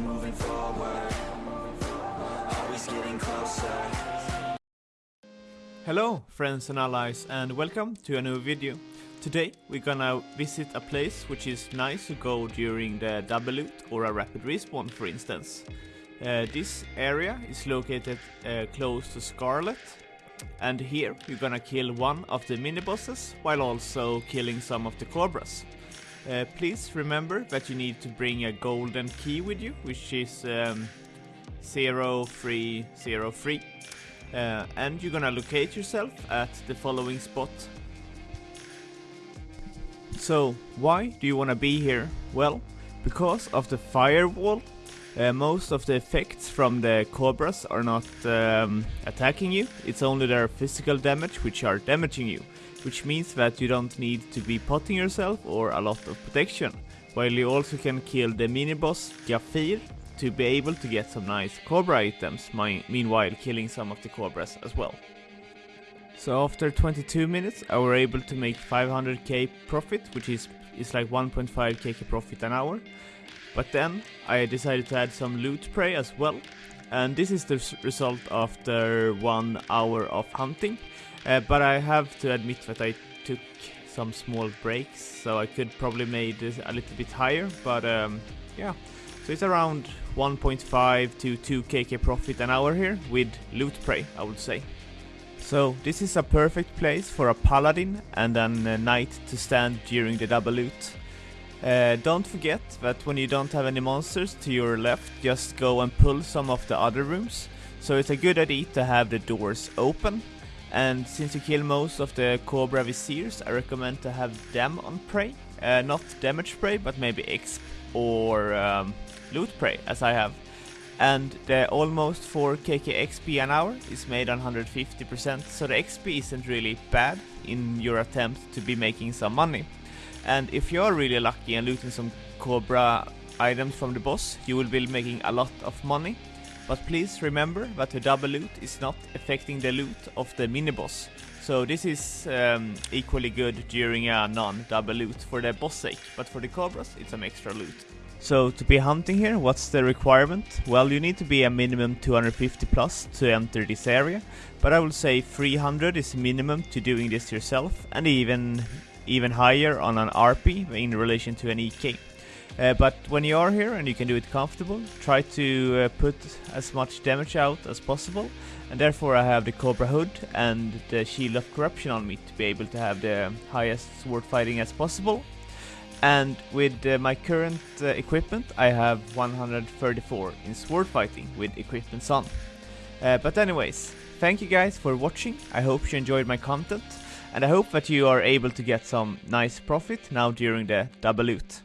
moving forward Always getting closer Hello friends and allies and welcome to a new video. Today we're gonna visit a place which is nice to go during the double loot or a rapid respawn for instance. Uh, this area is located uh, close to Scarlett and here you're gonna kill one of the mini bosses while also killing some of the cobras. Uh, please remember that you need to bring a golden key with you which is um, 0303 uh, and you're gonna locate yourself at the following spot. So, why do you wanna be here? Well, because of the firewall, uh, most of the effects from the cobras are not um, attacking you, it's only their physical damage which are damaging you, which means that you don't need to be potting yourself or a lot of protection, while you also can kill the mini-boss Gaffir to be able to get some nice Cobra items, meanwhile killing some of the Cobras as well. So after 22 minutes I were able to make 500k profit, which is, is like 1.5k profit an hour. But then I decided to add some loot prey as well. And this is the result after one hour of hunting. Uh, but I have to admit that I took some small breaks, so I could probably made this a little bit higher, but um, yeah. So it's around 1.5 to 2 kk profit an hour here with loot prey, I would say. So this is a perfect place for a paladin and a knight to stand during the double loot. Uh, don't forget that when you don't have any monsters to your left, just go and pull some of the other rooms. So it's a good idea to have the doors open. And since you kill most of the Cobra Viziers, I recommend to have them on prey. Uh, not damage prey, but maybe exp or um, loot prey, as I have. And the almost 4 KK XP an hour is made on 150%, so the XP isn't really bad in your attempt to be making some money. And if you're really lucky and looting some Cobra items from the boss, you will be making a lot of money. But please remember that the double loot is not affecting the loot of the mini boss. So this is um, equally good during a non-double loot for the boss sake, but for the Cobras it's some extra loot. So to be hunting here, what's the requirement? Well, you need to be a minimum 250 plus to enter this area, but I would say 300 is minimum to doing this yourself, and even even higher on an RP in relation to an EK. Uh, but when you are here and you can do it comfortable, try to uh, put as much damage out as possible, and therefore I have the Cobra Hood and the Shield of Corruption on me to be able to have the highest sword fighting as possible, and with uh, my current uh, equipment I have 134 in sword fighting with equipment on. Uh, but anyways, thank you guys for watching, I hope you enjoyed my content, and I hope that you are able to get some nice profit now during the double loot.